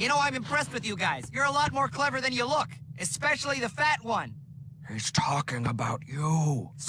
You know, I'm impressed with you guys. You're a lot more clever than you look. Especially the fat one. He's talking about you.